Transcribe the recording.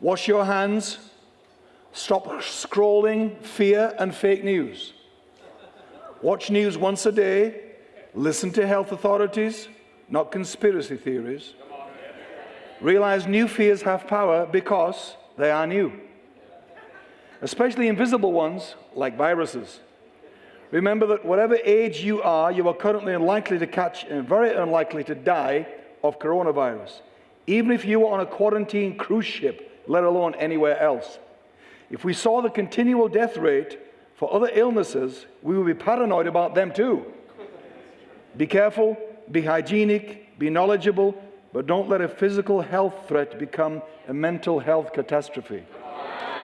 Wash your hands. Stop scrolling fear and fake news. Watch news once a day. Listen to health authorities, not conspiracy theories. Realize new fears have power because they are new, especially invisible ones like viruses. Remember that whatever age you are, you are currently unlikely to catch and very unlikely to die of coronavirus, even if you were on a quarantine cruise ship, let alone anywhere else. If we saw the continual death rate for other illnesses, we would be paranoid about them too. Be careful, be hygienic, be knowledgeable, but don't let a physical health threat become a mental health catastrophe.